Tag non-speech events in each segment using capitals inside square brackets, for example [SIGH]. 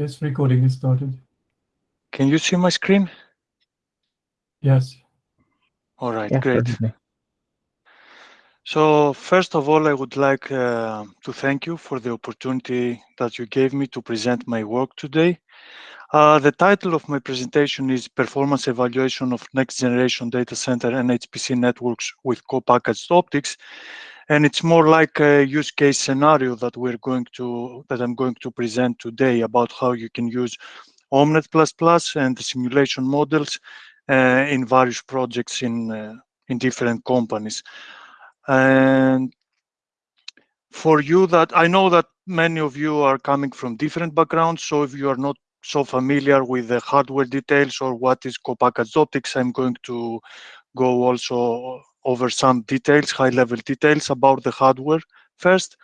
Yes, recording is started. Can you see my screen? Yes. All right, Yeah, great. perfectly. So first of all, I would like uh, to thank you for the opportunity that you gave me to present my work today. Uh, the title of my presentation is Performance Evaluation of Next Generation Data Center and HPC Networks with Co-Packaged Optics. And it's more like a use case scenario that we're going to, that I'm going to present today about how you can use Omnet++ and the simulation models uh, in various projects in, uh, in different companies. And for you that, I know that many of you are coming from different backgrounds, so if you are not so familiar with the hardware details or what is co-packaged optics, I'm going to go also over some details, high-level details about the hardware first,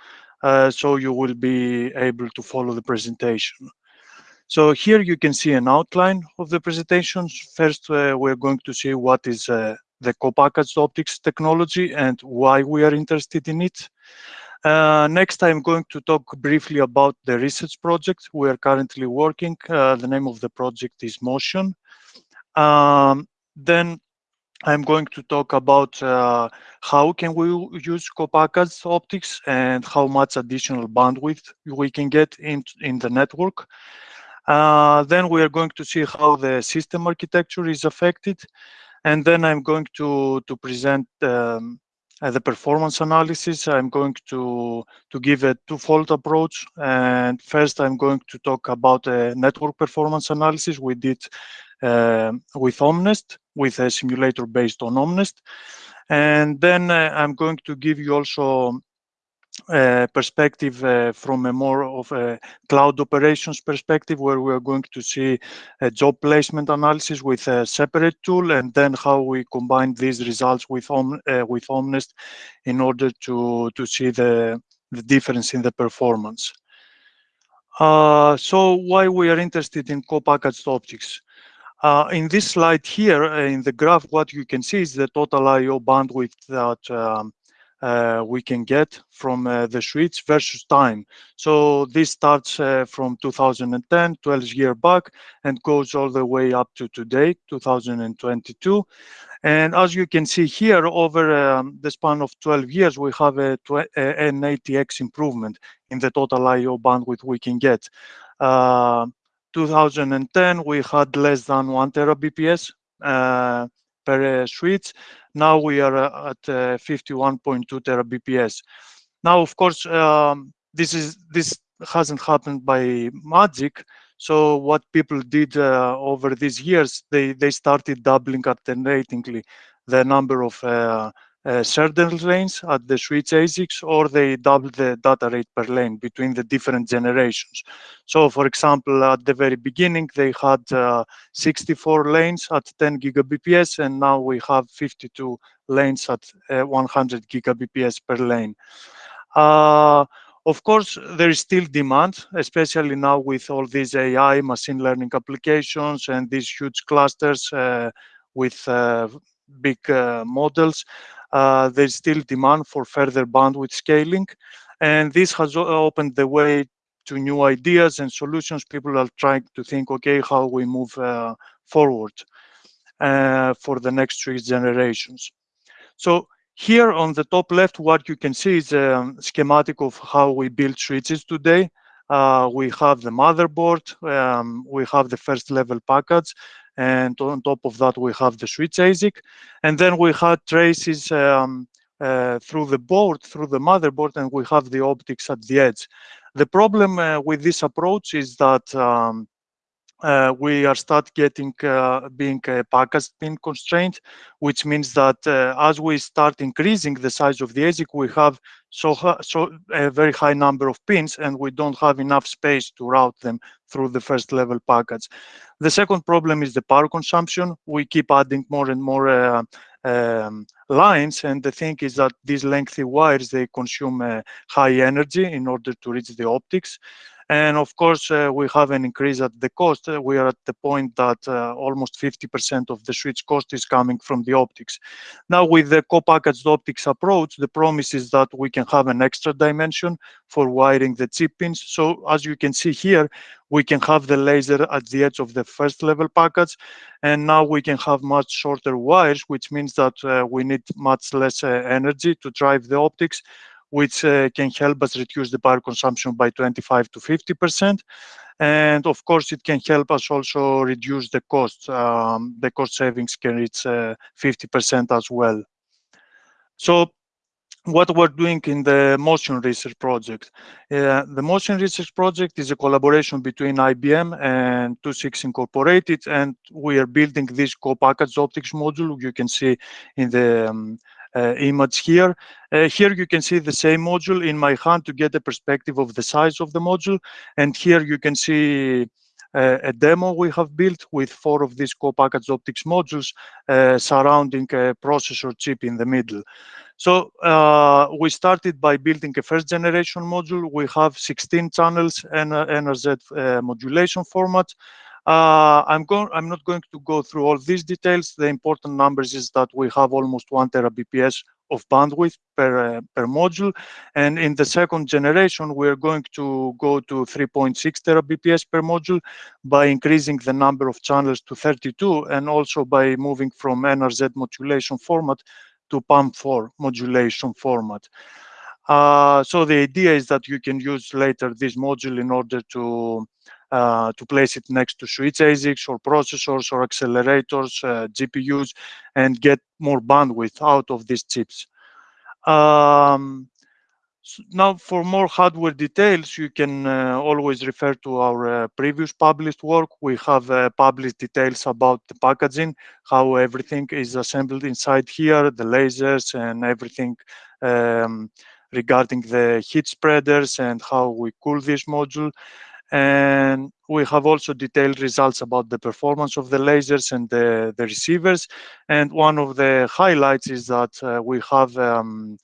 uh, so you will be able to follow the presentation. So here you can see an outline of the presentations. First, uh, we're going to see what is uh, the co-packaged optics technology and why we are interested in it. Uh, next, I'm going to talk briefly about the research project we are currently working. Uh, the name of the project is Motion. Um, then I'm going to talk about uh, how can we use co-packaged optics and how much additional bandwidth we can get in, in the network. Uh, then we are going to see how the system architecture is affected. And then I'm going to, to present um, uh, the performance analysis. I'm going to, to give a twofold approach. And first, I'm going to talk about a network performance analysis we did uh, with Omnest, with a simulator based on Omnest. And then uh, I'm going to give you also uh, perspective uh, from a more of a cloud operations perspective where we are going to see a job placement analysis with a separate tool and then how we combine these results with Om, uh, with Omnest in order to to see the the difference in the performance. Uh, so why we are interested in co-packaged optics? Uh, in this slide here, in the graph, what you can see is the total I/O bandwidth that um, uh, we can get from uh, the switch versus time. So this starts uh, from 2010, 12 year back, and goes all the way up to today, 2022. And as you can see here, over um, the span of 12 years, we have a, an 80x improvement in the total I/O bandwidth we can get. Uh, 2010, we had less than one terabps uh, per uh, switch. Now we are uh, at uh, 51.2 terabps. Now, of course, um, this is this hasn't happened by magic. So what people did uh, over these years, they they started doubling alternatingly the number of uh, certain lanes at the switch ASICs, or they double the data rate per lane between the different generations. So, for example, at the very beginning, they had uh, 64 lanes at 10 gigabps, and now we have 52 lanes at uh, 100 gigabps per lane. Uh, of course, there is still demand, especially now with all these AI machine learning applications and these huge clusters uh, with uh, big uh, models uh, there's still demand for further bandwidth scaling. And this has opened the way to new ideas and solutions. People are trying to think, okay, how we move uh, forward for the next three generations. So here on the top left, what you can see is a schematic of how we build switches today. Uh, we have the motherboard, um, we have the first level package, and on top of that we have the switch ASIC, and then we had traces um, uh, through the board, through the motherboard, and we have the optics at the edge. The problem uh, with this approach is that um, uh, we are start getting uh, being uh, package pin constrained, which means that uh, as we start increasing the size of the ASIC, we have so so a very high number of pins, and we don't have enough space to route them through the first level package. The second problem is the power consumption. We keep adding more and more uh, um, lines, and the thing is that these lengthy wires they consume uh, high energy in order to reach the optics. And of course, uh, we have an increase at the cost. Uh, we are at the point that uh, almost 50% of the switch cost is coming from the optics. Now, with the co-packaged optics approach, the promise is that we can have an extra dimension for wiring the chip pins. So as you can see here, we can have the laser at the edge of the first level package. And now we can have much shorter wires, which means that we need much less energy to drive the optics which uh, can help us reduce the power consumption by 25 to 50%. And of course, it can help us also reduce the cost. Um, the cost savings can reach 50% uh, as well. So what we're doing in the motion research project. Uh, the motion research project is a collaboration between IBM and II-VI Incorporated, and we are building this co-packaged optics module you can see in the um, image here. Uh, here you can see the same module in my hand to get a perspective of the size of the module. And here you can see uh, a demo we have built with four of these co-packaged optics modules uh, surrounding a processor chip in the middle. So uh, we started by building a first generation module. We have 16 channels and NRZ uh, modulation format. Uh, I'm going. I'm not going to go through all these details. The important numbers is that we have almost one terabps of bandwidth per uh, per module, and in the second generation, we are going to go to 3.6 terabps per module by increasing the number of channels to 32, and also by moving from NRZ modulation format to PAM4 modulation format. Uh, so the idea is that you can use later this module in order to uh, to place it next to switch ASICs or processors or accelerators, uh, GPUs, and get more bandwidth out of these chips. Um, so now, for more hardware details, you can uh, always refer to our uh, previous published work. We have uh, published details about the packaging, how everything is assembled inside here, the lasers and everything um, regarding the heat spreaders and how we cool this module. And we have also detailed results about the performance of the lasers and the, the receivers. And one of the highlights is that uh, we have um,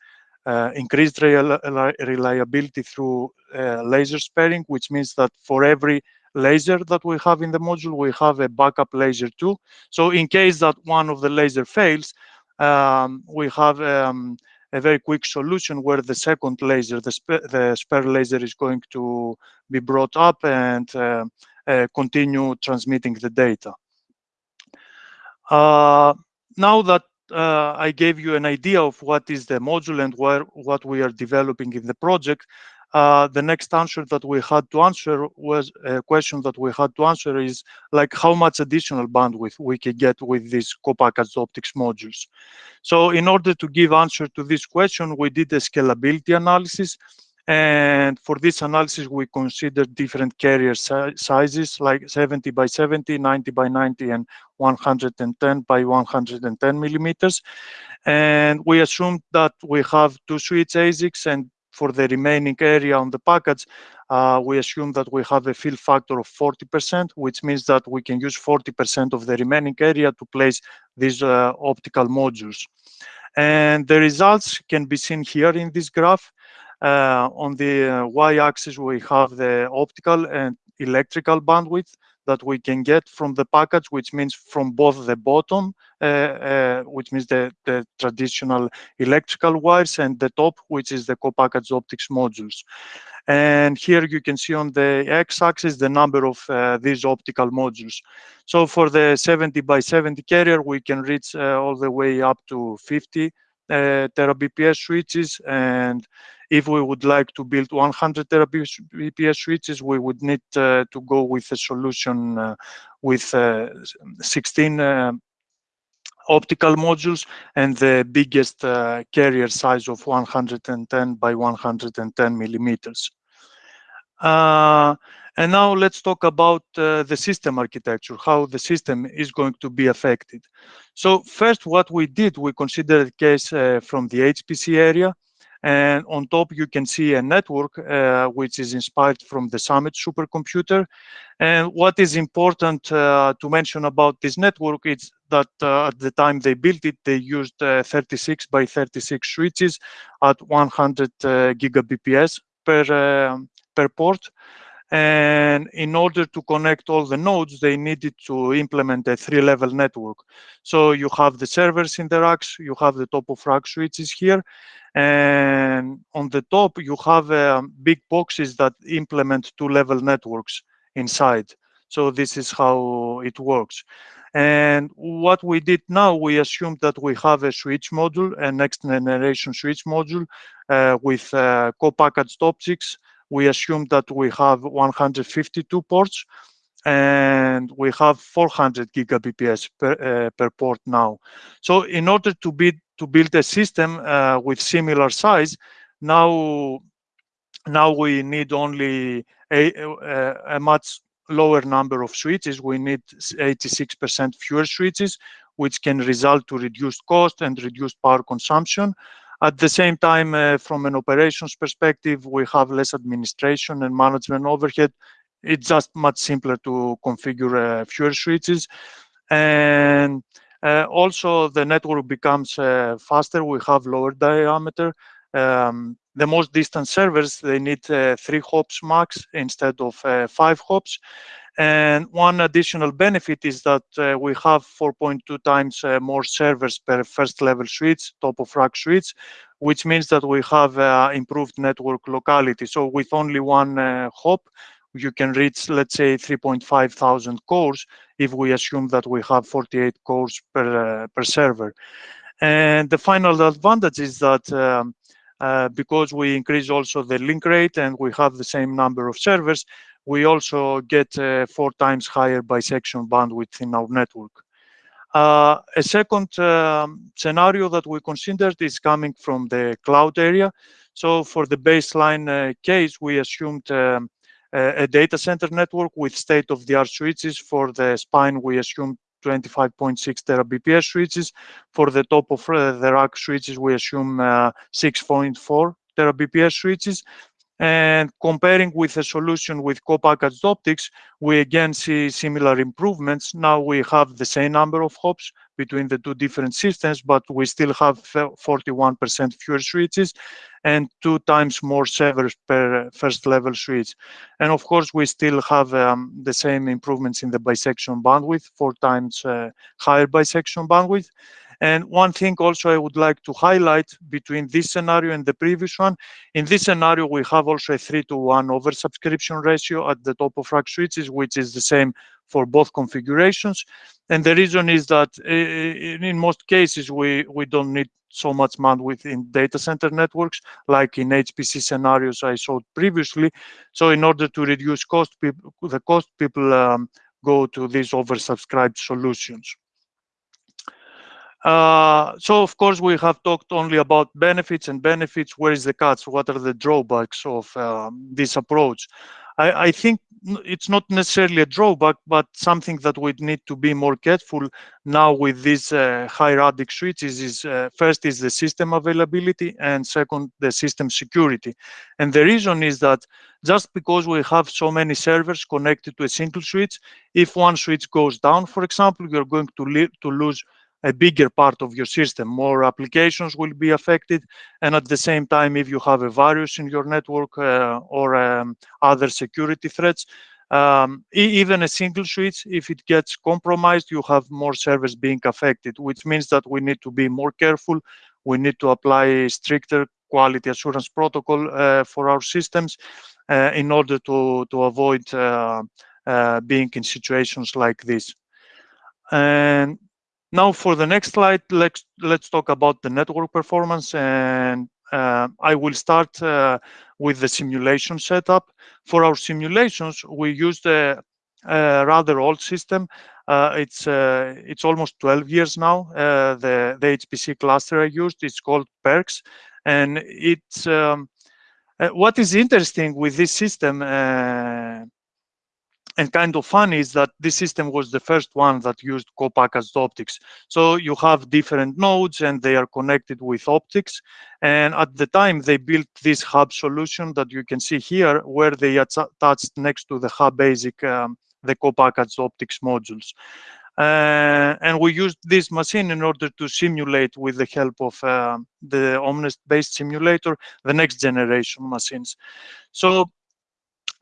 uh, increased reliability through uh, laser sparing, which means that for every laser that we have in the module, we have a backup laser too. So in case that one of the laser fails, um, we have um, a very quick solution where the second laser, the, sp the spare laser is going to be brought up and uh, uh, continue transmitting the data. Uh, now that uh, I gave you an idea of what is the module and where what we are developing in the project, uh, the next answer that we had to answer was a question that we had to answer is like how much additional bandwidth we can get with these co-packaged optics modules. So in order to give answer to this question, we did a scalability analysis. And for this analysis, we considered different carrier si sizes like 70 by 70, 90 by 90, and 110 by 110 millimeters. And we assumed that we have two switch ASICs and for the remaining area on the package, uh, we assume that we have a fill factor of 40%, which means that we can use 40% of the remaining area to place these uh, optical modules. And the results can be seen here in this graph. Uh, on the y-axis, we have the optical and electrical bandwidth that we can get from the package, which means from both the bottom, uh, uh, which means the, the traditional electrical wires, and the top, which is the co-packaged optics modules. And here you can see on the x-axis the number of uh, these optical modules. So for the 70 by 70 carrier, we can reach uh, all the way up to 50 uh, terabps switches and if we would like to build 100 terabps switches, we would need uh, to go with a solution uh, with uh, 16 uh, optical modules and the biggest uh, carrier size of 110 by 110 millimeters. And now let's talk about uh, the system architecture, how the system is going to be affected. So first, what we did, we considered a case uh, from the HPC area. And on top, you can see a network uh, which is inspired from the Summit supercomputer. And what is important uh, to mention about this network is that uh, at the time they built it, they used uh, 36 by 36 switches at 100 uh, gigabps per, um, per port. And in order to connect all the nodes, they needed to implement a three-level network. So you have the servers in the racks, you have the top of rack switches here, and on the top you have um, big boxes that implement two-level networks inside. So this is how it works. And what we did now, we assumed that we have a switch module, a next generation switch module uh, with uh, co-packaged optics. We assume that we have 152 ports and we have 400 gigabps per, uh, per port now. So in order to, be, to build a system uh, with similar size, now, now we need only a, a, a much lower number of switches, we need 86% fewer switches, which can result to reduced cost and reduced power consumption. At the same time, uh, from an operations perspective, we have less administration and management overhead. It's just much simpler to configure uh, fewer switches. And uh, also the network becomes faster. We have lower diameter. Um, the most distant servers, they need three hops max instead of five hops. And one additional benefit is that uh, we have 4.2 times uh, more servers per first level switch, top of rack switch, which means that we have uh, improved network locality. So with only one uh, hop, you can reach, let's say, 3.5 thousand cores if we assume that we have 48 cores per, per server. And the final advantage is that um, uh, because we increase also the link rate and we have the same number of servers, we also get uh, four times higher bisection bandwidth in our network. Uh, a second um, scenario that we considered is coming from the cloud area. So for the baseline uh, case, we assumed um, a, data center network with state-of-the-art switches. For the spine, we assumed 25.6 terabps switches. For the top of uh, the rack switches, we assume uh, 6.4 terabps switches. And comparing with a solution with co-packaged optics, we again see similar improvements. Now we have the same number of hops between the two different systems, but we still have 41% fewer switches and two times more servers per first level switch. And of course, we still have um, the same improvements in the bisection bandwidth, four times uh, higher bisection bandwidth. And one thing also I would like to highlight between this scenario and the previous one, in this scenario, we have also a three to one oversubscription ratio at the top of rack switches, which is the same for both configurations. And the reason is that in most cases, we, we don't need so much bandwidth in data center networks, like in HPC scenarios I showed previously. So in order to reduce cost, the cost, people um, go to these oversubscribed solutions. Uh, so of course we have talked only about benefits and benefits. Where is the cuts? What are the drawbacks of um, this approach? I, I, think it's not necessarily a drawback, but something that we need to be more careful now with these uh, radix switches is uh, first is the system availability and second the system security. And the reason is that just because we have so many servers connected to a single switch, if one switch goes down, for example, you're going to, to lose a bigger part of your system. More applications will be affected. And at the same time, if you have a virus in your network uh, or um, other security threats, um, even a single switch, if it gets compromised, you have more servers being affected, which means that we need to be more careful. We need to apply stricter quality assurance protocol uh, for our systems uh, in order to, to avoid uh, uh, being in situations like this. And now for the next slide, let's, let's talk about the network performance and uh, I will start uh, with the simulation setup. For our simulations, we used a, a rather old system. Uh, it's uh, it's almost 12 years now. Uh, the the HPC cluster I used it's called PERCS, and it's um, uh, what is interesting with this system and kind of funny is that this system was the first one that used co-packaged optics. So you have different nodes and they are connected with optics. And at the time they built this hub solution that you can see here where they attached next to the hub ASIC, um, the co-packaged optics modules. Uh, and we used this machine in order to simulate with the help of uh, the Omnest based simulator, the next generation machines. So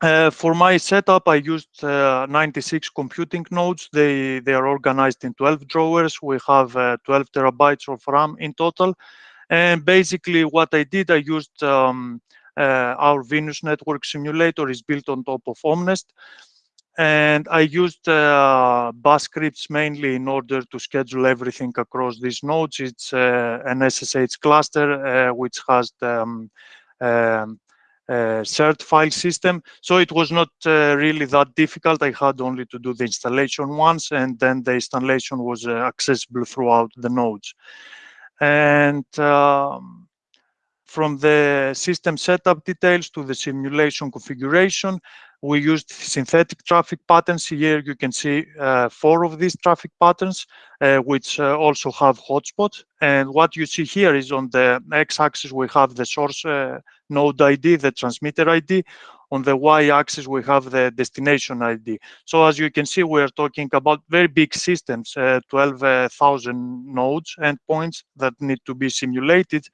Uh, for my setup, I used uh, 96 computing nodes. They, they are organized in 12 drawers. We have uh, 12 terabytes of RAM in total. And basically what I did, I used um, uh, our Venus network simulator is built on top of Omnest. And I used uh, bash scripts mainly in order to schedule everything across these nodes. It's uh, an SSH cluster, which has the, um, um, uh, shared file system. So it was not uh, really that difficult. I had only to do the installation once and then the installation was uh, accessible throughout the nodes. And um, from the system setup details to the simulation configuration, we used synthetic traffic patterns. Here you can see uh, four of these traffic patterns, uh, which uh, also have hotspots. And what you see here is on the x-axis, we have the source uh, node ID, the transmitter ID. On the y-axis, we have the destination ID. So as you can see, we are talking about very big systems, uh, 12,000 nodes endpoints that need to be simulated.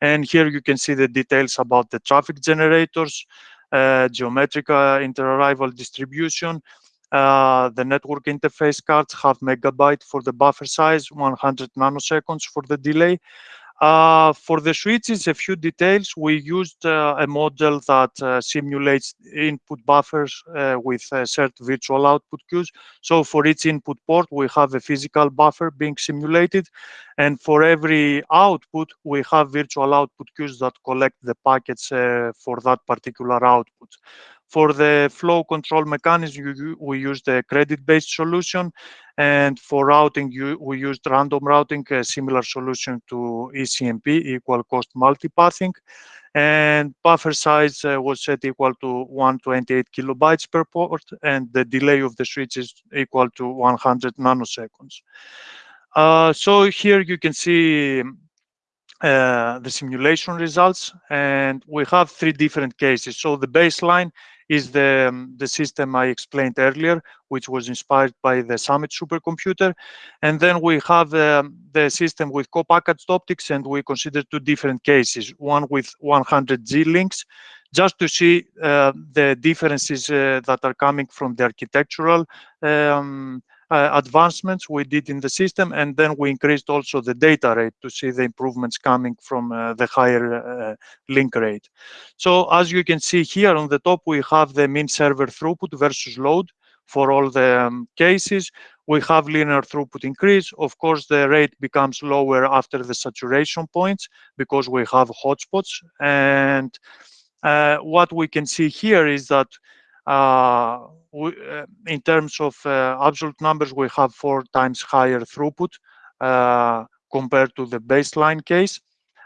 And here you can see the details about the traffic generators, geometric uh, interarrival distribution. Uh, the network interface cards have megabyte for the buffer size, 100 nanoseconds for the delay. Uh, for the switches, a few details. We used uh, a model that uh, simulates input buffers uh, with certain virtual output queues. So for each input port, we have a physical buffer being simulated. And for every output, we have virtual output queues that collect the packets uh, for that particular output. For the flow control mechanism, we used a credit-based solution. And for routing, we used random routing, a similar solution to ECMP, equal cost multipathing. And buffer size uh, was set equal to 128 kilobytes per port, and the delay of the switch is equal to 100 nanoseconds. Uh, so here you can see uh, the simulation results, and we have three different cases. So the baseline is the, um, the system I explained earlier, which was inspired by the Summit supercomputer. And then we have um, the system with co-packaged optics, and we consider two different cases, one with 100G links, just to see uh, the differences uh, that are coming from the architectural um, advancements we did in the system, and then we increased also the data rate to see the improvements coming from uh, the higher uh, link rate. So as you can see here on the top, we have the mean server throughput versus load for all the um, cases. We have linear throughput increase. Of course, the rate becomes lower after the saturation points because we have hotspots. And uh, what we can see here is that uh, we, uh, in terms of uh, absolute numbers, we have four times higher throughput compared to the baseline case.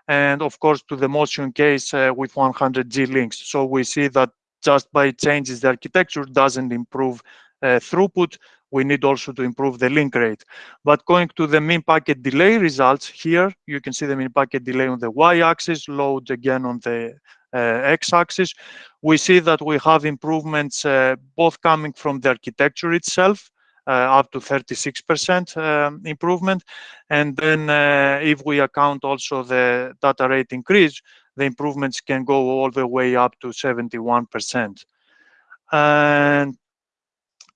And of course, to the motion case with 100G links. So we see that just by changes the architecture doesn't improve uh, throughput. We need also to improve the link rate. But going to the mean packet delay results here, you can see the mean packet delay on the y-axis, load again on the uh, x-axis, we see that we have improvements uh, both coming from the architecture itself, uh, up to 36% um, improvement. And then uh, if we account also the data rate increase, the improvements can go all the way up to 71%. And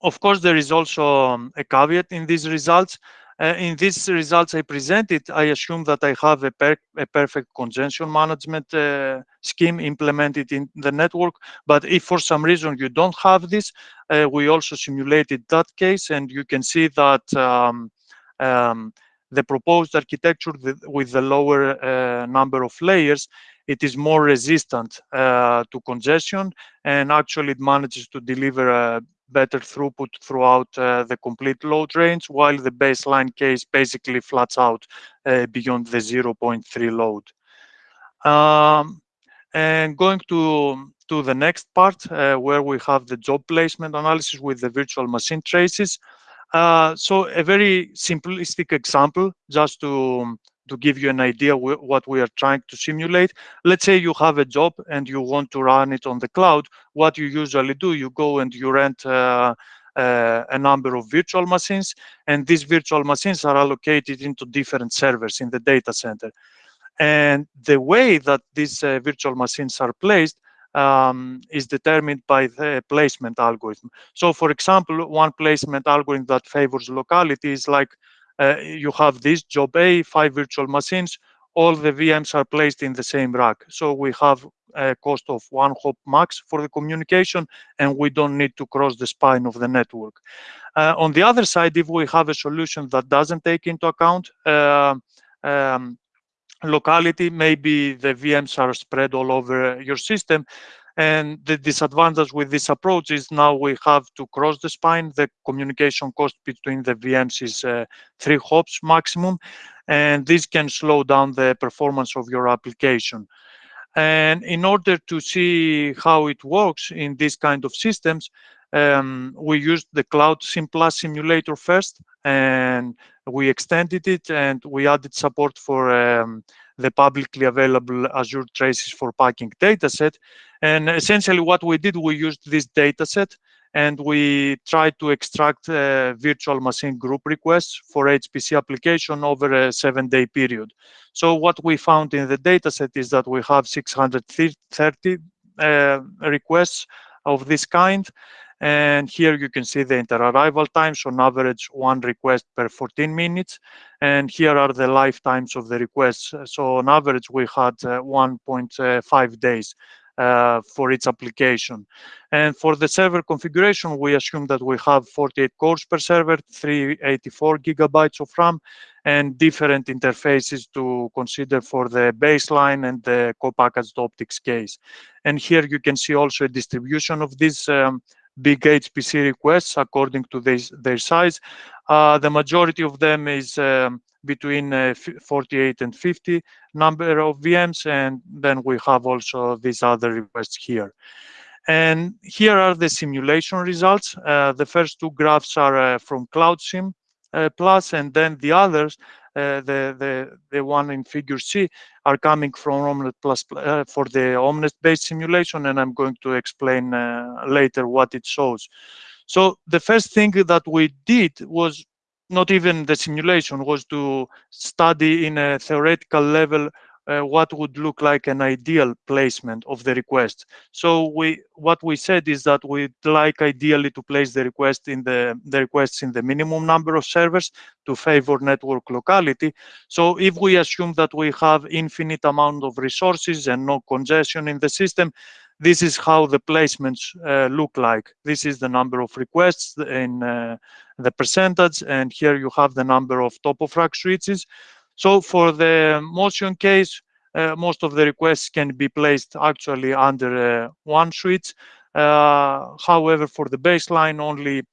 of course, there is also um, a caveat in these results. Uh, in these results I presented, I assume that I have a, per a perfect congestion management uh, scheme implemented in the network. But if for some reason you don't have this, uh, we also simulated that case, and you can see that um, um, the proposed architecture with the lower uh, number of layers, it is more resistant uh, to congestion, and actually it manages to deliver a better throughput throughout uh, the complete load range, while the baseline case basically flats out uh, beyond the 0.3 load. Um, and going to, to the next part, uh, where we have the job placement analysis with the virtual machine traces. Uh, so a very simplistic example, just to to give you an idea what we are trying to simulate. Let's say you have a job and you want to run it on the cloud. What you usually do, you go and you rent uh, uh, a number of virtual machines, and these virtual machines are allocated into different servers in the data center. And the way that these uh, virtual machines are placed um, is determined by the placement algorithm. So for example, one placement algorithm that favors locality is like you have this job A, five virtual machines, all the VMs are placed in the same rack. So we have a cost of one hop max for the communication, and we don't need to cross the spine of the network. Uh, on the other side, if we have a solution that doesn't take into account uh, um, locality, maybe the VMs are spread all over your system, and the disadvantage with this approach is now we have to cross the spine. The communication cost between the VMs is uh, three hops maximum, and this can slow down the performance of your application. And in order to see how it works in this kind of systems, um, we used the CloudSim Plus simulator first, and we extended it and we added support for um, the publicly available Azure Traces for Packing dataset. And essentially what we did, we used this dataset and we tried to extract uh, virtual machine group requests for HPC application over a seven day period. So what we found in the dataset is that we have 630 uh, requests of this kind and here you can see the inter-arrival times on average one request per 14 minutes. And here are the lifetimes of the requests. So on average, we had uh, 1.5 days uh, for its application. And for the server configuration, we assume that we have 48 cores per server, 384 gigabytes of RAM, and different interfaces to consider for the baseline and the co-packaged optics case. And here you can see also a distribution of these um, big HPC requests according to this, their size. Uh, the majority of them is um, between uh, 48 and 50 number of VMs, and then we have also these other requests here. And here are the simulation results. Uh, the first two graphs are from CloudSim uh, Plus, and then the others the, the, the one in figure C are coming from Omnet Plus uh, for the Omnet-based simulation, and I'm going to explain uh, later what it shows. So the first thing that we did was not even the simulation, was to study in a theoretical level uh, what would look like an ideal placement of the request. So we what we said is that we'd like ideally to place the request in the, the requests in the minimum number of servers to favor network locality. So if we assume that we have infinite amount of resources and no congestion in the system, this is how the placements uh, look like. This is the number of requests in uh, the percentage, and here you have the number of top of rack switches. So for the motion case, uh, most of the requests can be placed actually under uh, one switch. Uh, however, for the baseline, only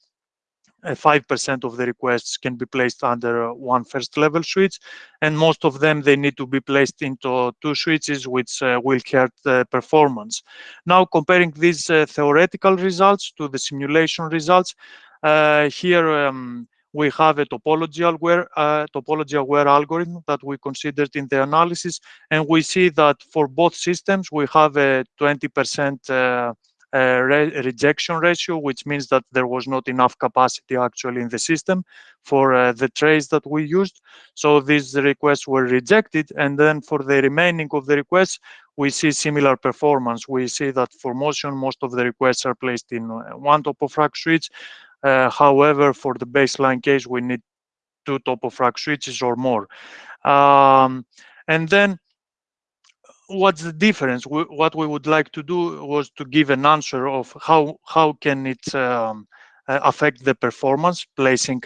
5% of the requests can be placed under one first level switch and most of them they need to be placed into two switches which uh, will hurt the performance now comparing these uh, theoretical results to the simulation results uh, here um, we have a topology aware, uh, topology aware algorithm that we considered in the analysis. And we see that for both systems, we have a 20% uh, uh, re rejection ratio, which means that there was not enough capacity actually in the system for uh, the trace that we used. So these requests were rejected. And then for the remaining of the requests, we see similar performance. We see that for motion, most of the requests are placed in uh, one top of rack switch. Uh, however, for the baseline case, we need two top of rack switches or more. Um, and then what's the difference? We, what we would like to do was to give an answer of how, how can it um, uh, affect the performance, placing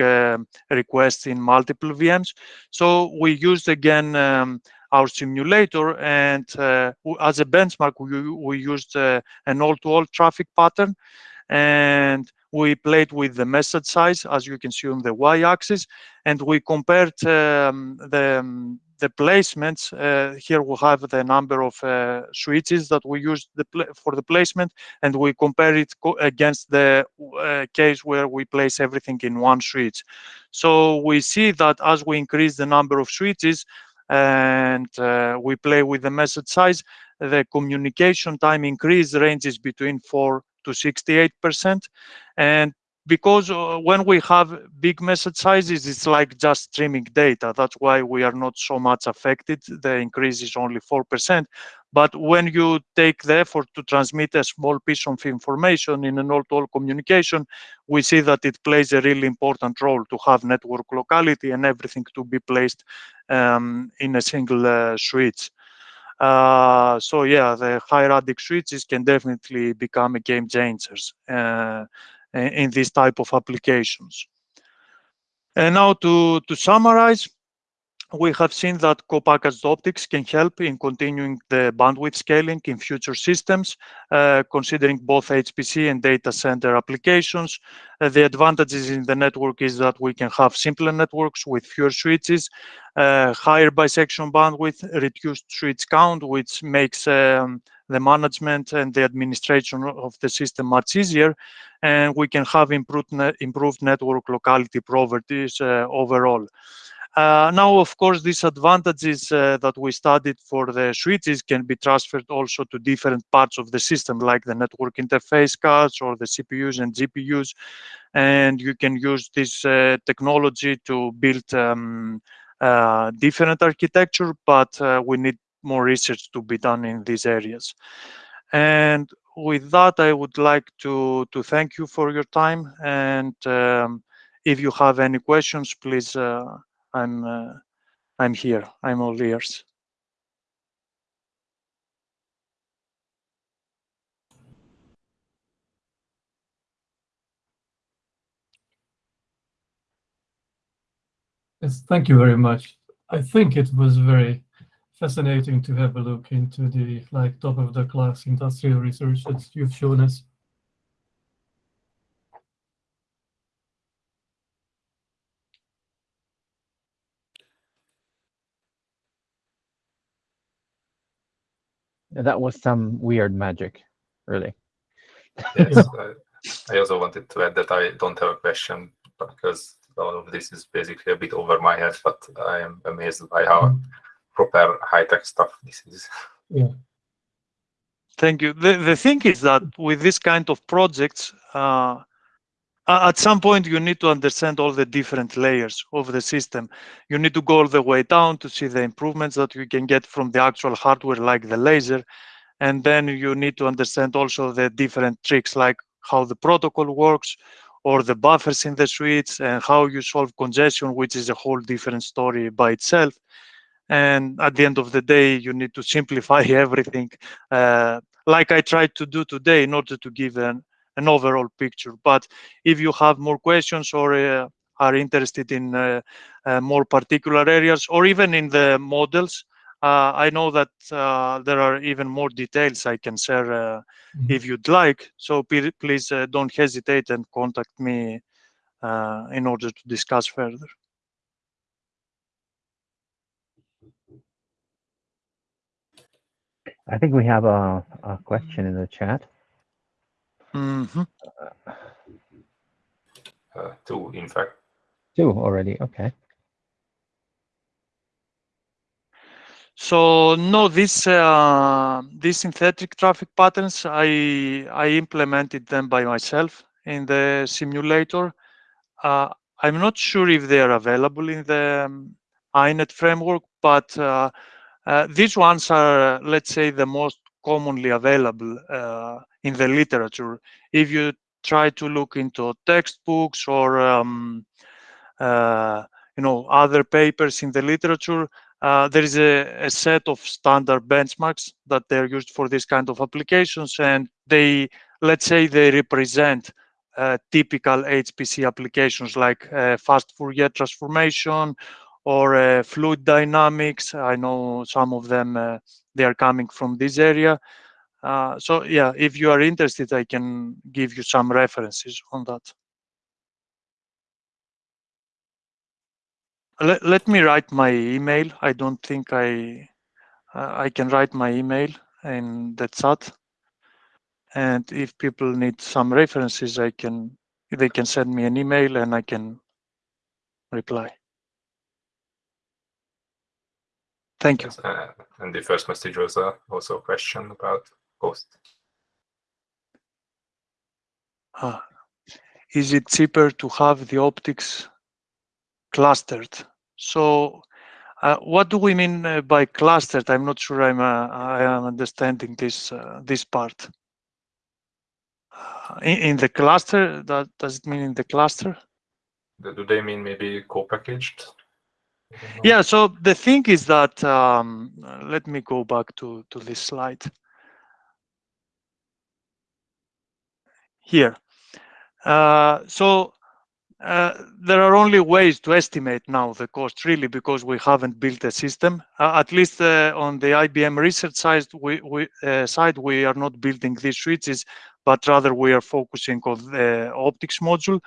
requests in multiple VMs. So we used again um, our simulator and uh, as a benchmark, we, we used uh, an all-to-all -all traffic pattern and we played with the message size, as you can see on the y-axis, and we compared um, the, um, the placements. Uh, here we have the number of uh, switches that we use for the placement, and we compare it against the uh, case where we place everything in one switch. So we see that as we increase the number of switches and uh, we play with the message size, the communication time increase ranges between four to 68%. And because uh, when we have big message sizes, it's like just streaming data. That's why we are not so much affected. The increase is only 4%. But when you take the effort to transmit a small piece of information in an all-to-all communication, we see that it plays a really important role to have network locality and everything to be placed um, in a single uh, switch. Uh, so yeah, the high-radix switches can definitely become game changers uh, in this type of applications. And now to, to summarize, we have seen that co-packaged optics can help in continuing the bandwidth scaling in future systems, uh, considering both HPC and data center applications. Uh, the advantages in the network is that we can have simpler networks with fewer switches, uh, higher bisection bandwidth, reduced switch count, which makes um, the management and the administration of the system much easier. And we can have improved, ne improved network locality properties uh, overall. Uh, now, of course, these advantages uh, that we studied for the switches can be transferred also to different parts of the system, like the network interface cards or the CPUs and GPUs. And you can use this uh, technology to build um, uh, different architecture, but uh, we need more research to be done in these areas. And with that, I would like to, to thank you for your time. And um, if you have any questions, please uh, I'm uh, I'm here. I'm all ears. Yes, thank you very much. I think it was very fascinating to have a look into the like top of the class industrial research that you've shown us. That was some weird magic, really. Yes, [LAUGHS] I, I also wanted to add that I don't have a question because all of this is basically a bit over my head, but I am amazed by how mm. Proper high-tech stuff this is. Yeah. Thank you. The, the thing is that with this kind of projects, uh, at some point you need to understand all the different layers of the system. You need to go all the way down to see the improvements that you can get from the actual hardware like the laser. And then you need to understand also the different tricks like how the protocol works or the buffers in the switch and how you solve congestion, which is a whole different story by itself. And at the end of the day, you need to simplify [LAUGHS] everything uh, like I tried to do today in order to give an, an overall picture. But if you have more questions or uh, are interested in uh, uh more particular areas or even in the models, uh, I know that uh, there are even more details I can share mm -hmm. if you'd like. So please don't hesitate and contact me in order to discuss further. I think we have a, a question in the chat. Mm -hmm. uh, two, in fact. Two already, okay. So no, this uh, these synthetic traffic patterns, I I implemented them by myself in the simulator. Uh, I'm not sure if they are available in the um, INET framework, but uh, uh, these ones are, let's say, the most commonly available uh, in the literature. If you try to look into textbooks or um, uh, you know other papers in the literature, uh, there is a, a, set of standard benchmarks that they're used for this kind of applications, and they, let's say, they represent uh, typical HPC applications like uh, fast Fourier transformation or uh, fluid dynamics. I know some of them, uh, they are coming from this area. Uh, so yeah, if you are interested, I can give you some references on that. Let, let me write my email. I don't think I I can write my email in the chat. And if people need some references, I can they can send me an email and I can reply. Thank you. Uh, and the first message was uh, also a question about cost. Uh, is it cheaper to have the optics clustered? So uh, what do we mean uh, by clustered? I'm not sure I'm uh, I am understanding this uh, this part. Uh, in, in, the cluster, that does it mean in the cluster? Do they mean maybe co-packaged? Yeah. So the thing is that um, let me go back to to this slide. Here. Uh, so uh, there are only ways to estimate now the cost really because we haven't built a system. Uh, at least uh, on the IBM research side, we, we uh, side we are not building these switches, but rather we are focusing on the optics module.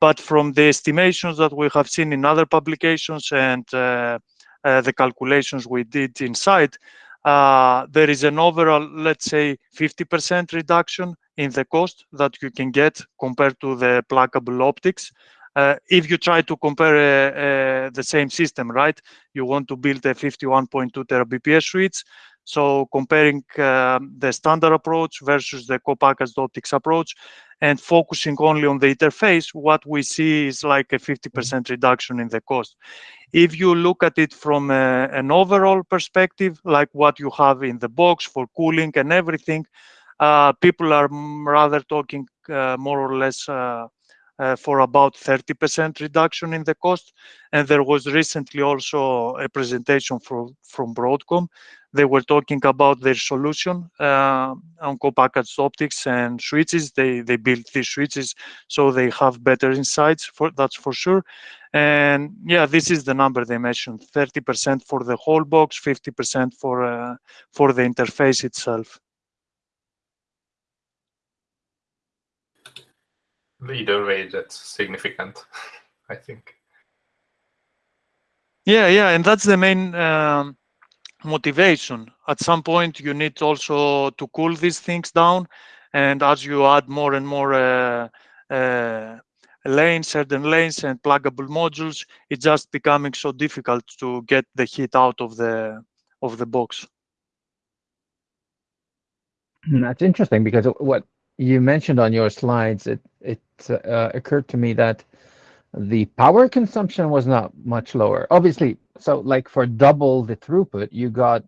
But from the estimations that we have seen in other publications and uh, the calculations we did inside, there is an overall, let's say, 50% reduction in the cost that you can get compared to the pluggable optics. Uh, if you try to compare uh, uh, the same system, right? You want to build a 51.2 terabps switch. So comparing um, the standard approach versus the co-packaged optics approach and focusing only on the interface, what we see is like a 50% reduction in the cost. If you look at it from a, an overall perspective, like what you have in the box for cooling and everything, uh, people are rather talking uh, more or less uh, uh, for about 30% reduction in the cost. And there was recently also a presentation from, from Broadcom. They were talking about their solution uh, on co-packaged optics and switches. They, they built these switches so they have better insights, for that's for sure. And yeah, this is the number they mentioned, 30% for the whole box, 50% for, uh, for the interface itself. Either way that's significant [LAUGHS] i think. Yeah yeah and that's the main um, motivation. At some point you need also to cool these things down and as you add more and more uh, uh, lanes certain lanes and pluggable modules it's just becoming so difficult to get the heat out of the of the box. That's interesting because what you mentioned on your slides, it it uh, occurred to me that the power consumption was not much lower. Obviously, so like for double the throughput, you got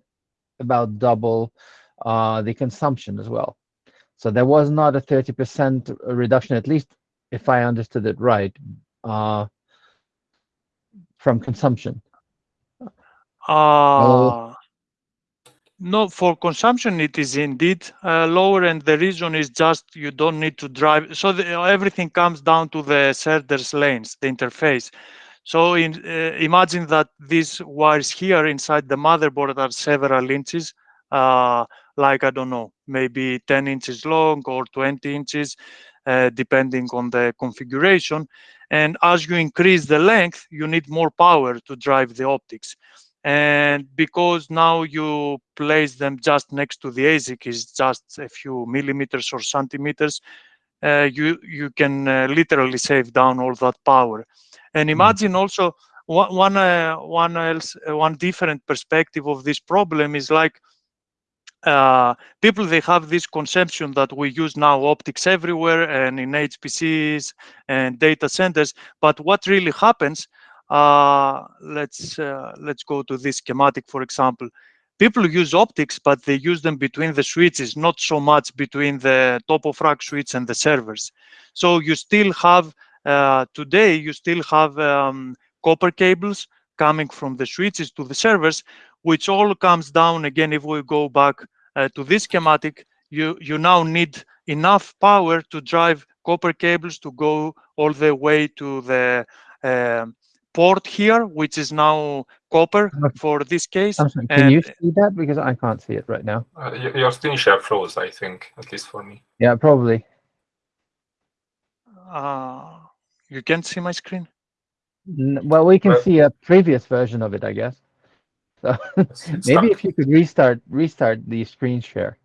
about double uh, the consumption as well. So there was not a 30% reduction, at least if I understood it right, uh, from consumption. Uh, no, for consumption, it is indeed uh, lower, and the reason is just you don't need to drive. So the, everything comes down to the SerDes lanes, the interface. So in, uh, imagine that these wires here inside the motherboard are several inches, uh, like, I don't know, maybe 10 inches long or 20 inches, uh, depending on the configuration. And as you increase the length, you need more power to drive the optics and because now you place them just next to the ASIC is just a few millimeters or centimeters, uh, you you can uh, literally save down all that power. And hmm. imagine also one one uh, one else uh, one different perspective of this problem is like uh, people they have this conception that we use now optics everywhere and in HPCs and data centers. But what really happens let's uh, let's go to this schematic, for example. People use optics, but they use them between the switches, not so much between the top of rack switch and the servers. So you still have, uh, today, you still have um, copper cables coming from the switches to the servers, which all comes down, again, if we go back uh, to this schematic, you, you now need enough power to drive copper cables to go all the way to the uh, port here, which is now copper for this case. Sorry, can and, you see that? Because I can't see it right now. Uh, your screen share froze, I think, at least for me. Yeah, probably. Uh, you can't see my screen? Well, we can see a previous version of it, I guess. So [LAUGHS] maybe if you could restart restart the screen share.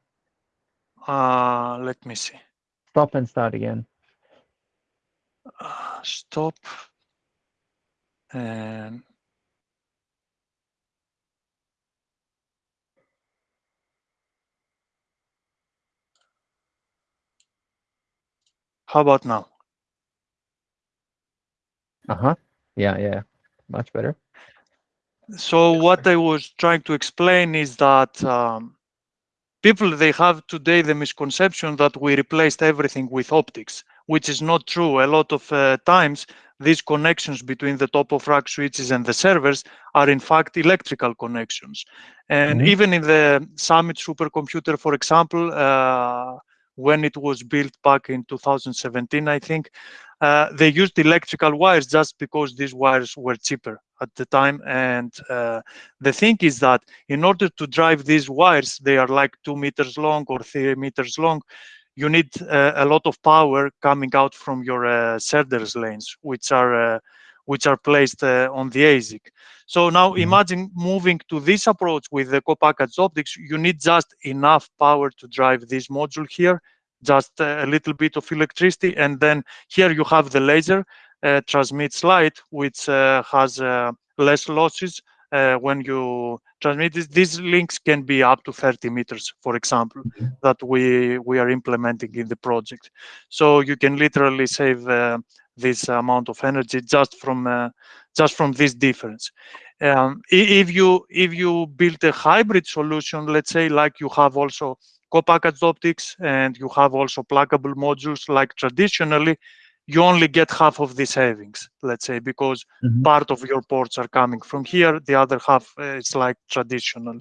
Uh, let me see. Stop and start again. Uh, stop and how about now? Uh-huh. Yeah, yeah. Much better. So what I was trying to explain is that um, people they have today the misconception that we replaced everything with optics, which is not true. A lot of uh, times these connections between the top of rack switches and the servers are in fact electrical connections. And Mhm. even in the Summit supercomputer, for example, uh, when it was built back in 2017, I think, uh, they used electrical wires just because these wires were cheaper at the time. And uh, the thing is that in order to drive these wires, they are like two meters long or three meters long. You need uh, a lot of power coming out from your uh, SerDes lanes, which are uh, which are placed uh, on the ASIC. So now Mhm. imagine moving to this approach with the co-packaged optics. You need just enough power to drive this module here, just a little bit of electricity, and then here you have the laser uh, transmits light, which uh, has uh, less losses uh, when you transmit this. These links can be up to 30 meters, for example, that we we are implementing in the project. So you can literally save uh, this amount of energy just from uh, just from this difference. Um, if you if you build a hybrid solution, let's say like you have also co-packaged optics and you have also pluggable modules like traditionally, you only get half of the savings, let's say, because Mhm. part of your ports are coming from here, the other half uh, is like traditional.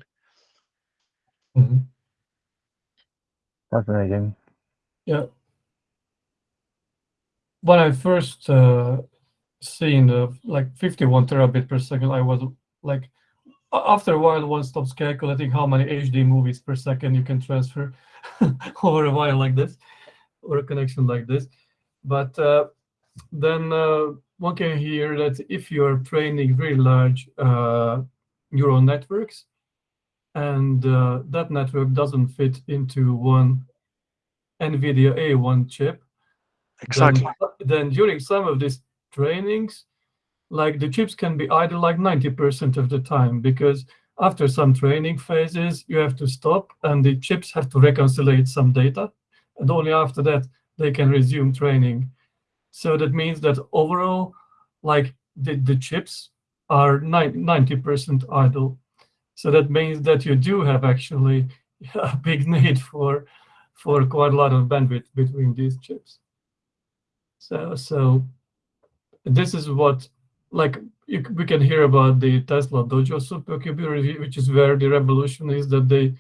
Mhm. Fascinating. Yeah. When I first uh, seen the like 51 terabit per second, I was like, after a while, one stops calculating how many HD movies per second you can transfer [LAUGHS] over a wire like this, or a connection like this. But uh, then uh, one can hear that if you are training very large uh, neural networks, and uh, that network doesn't fit into one NVIDIA A1 chip, Exactly. then, then during some of these trainings, like the chips can be idle like 90% of the time because after some training phases, you have to stop and the chips have to reconcile some data. And only after that, they can resume training. So that means that overall, like the, the chips are 90% idle. So that means that you do have actually [LAUGHS] a big need for for quite a lot of bandwidth between these chips. So so this is what like you, we can hear about the Tesla Dojo supercomputer, which is where the revolution is that they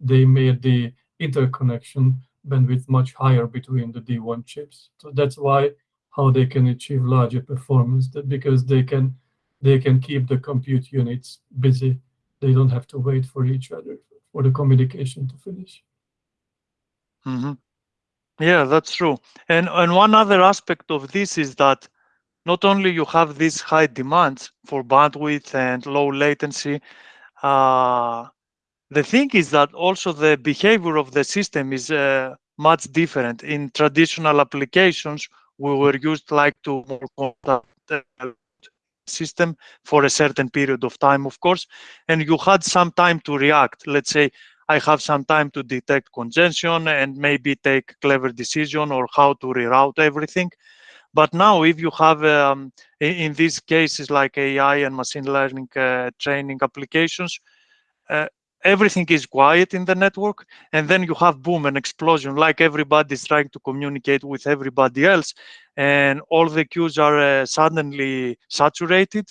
they made the interconnection bandwidth much higher between the D1 chips. So that's why how they can achieve larger performance that because they can they can keep the compute units busy. They don't have to wait for each other for the communication to finish. hmm Yeah, that's true. And and one other aspect of this is that not only you have these high demands for bandwidth and low latency, uh, the thing is that also the behavior of the system is uh, much different. In traditional applications, we were used like to more contact uh, system for a certain period of time, of course, and you had some time to react. Let's say I have some time to detect congestion and maybe take clever decision or how to reroute everything. But now, if you have um, in, these cases like AI and machine learning uh, training applications, uh, everything is quiet in the network, and then you have boom an explosion, like everybody's trying to communicate with everybody else, and all the queues are uh, suddenly saturated,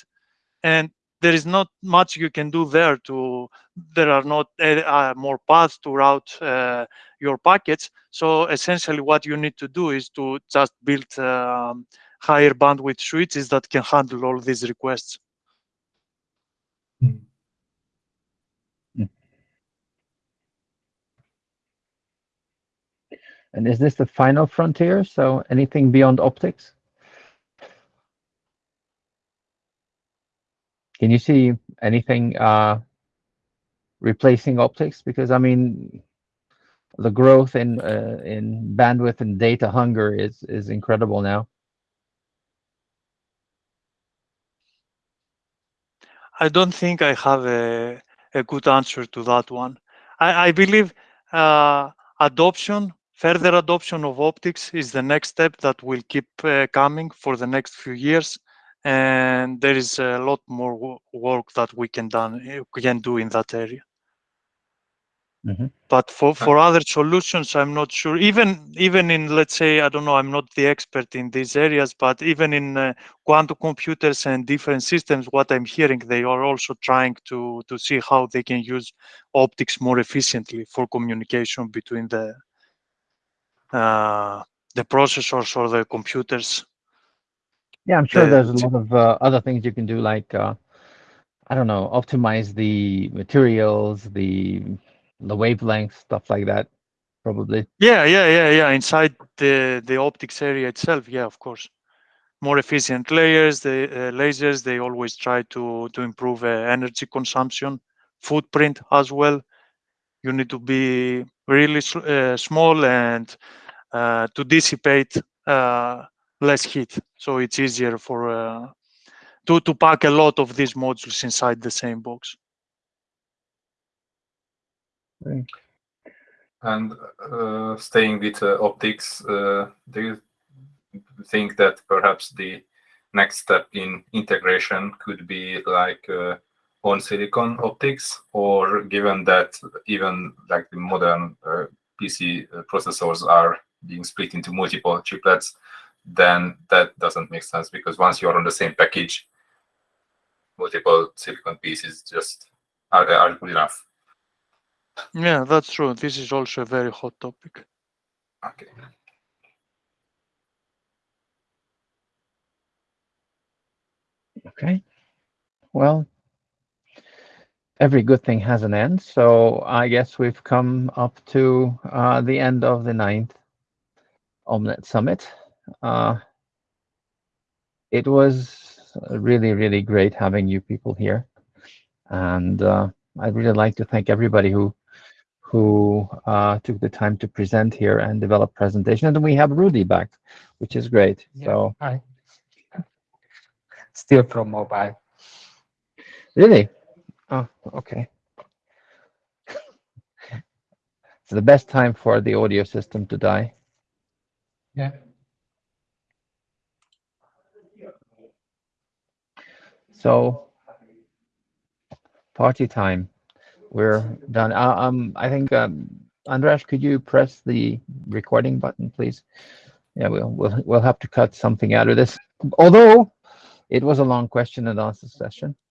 and there is not much you can do there to there are not uh, uh, more paths to route uh, your packets. So essentially what you need to do is to just build um, higher bandwidth switches that can handle all these requests And is this the final frontier? So anything beyond optics? Can you see anything uh, replacing optics? Because I mean, the growth in uh, in bandwidth and data hunger is is incredible now. I don't think I have a, a good answer to that one. I, I believe uh, adoption, further adoption of optics is the next step that will keep uh, coming for the next few years. and there is a lot more work that we can done we can do in that area. Mhm. But for for other solutions, I'm not sure. Even even in let's say I don't know, I'm not the expert in these areas, but even in uh, quantum computers and different systems, what I'm hearing, they are also trying to to see how they can use optics more efficiently for communication between the uh, the processors or the computers. Yeah, I'm sure the there's a lot of uh, other things you can do, like uh, I don't know, optimize the materials, the the wavelength, stuff like that. Probably. Yeah, yeah, yeah, yeah. Inside the the optics area itself, yeah, of course. More efficient layers, the uh, lasers. They always try to to improve uh, energy consumption, footprint as well. You need to be really uh, small and uh, to dissipate uh, less heat, so it's easier for uh, to to pack a lot of these modules inside the same box. And uh, staying with uh, optics, uh, do you think that perhaps the next step in integration could be like uh, on silicon optics, or given that even like the modern uh, PC processors are being split into multiple chiplets, then that doesn't make sense because once you're on the same package, multiple silicon pieces just are, are good enough. Yeah, that's true. This is also a very hot topic. Okay. Okay. Well, every good thing has an end, so I guess we've come up to uh, the end of the ninth Omnet Summit. Uh, it was really, really great having you people here, and uh, I'd really like to thank everybody who who uh, took the time to present here and develop presentations. And we have Rudy back, which is great. Yeah. So Hi. Still from mobile. Really? Oh, okay. [LAUGHS] It's the best time for the audio system to die. Yeah. So, party time. We're done. Uh, um, I think, um, Andras, could you press the recording button, please? Yeah, we'll, we'll, we'll have to cut something out of this. Although it was a long question and answer session.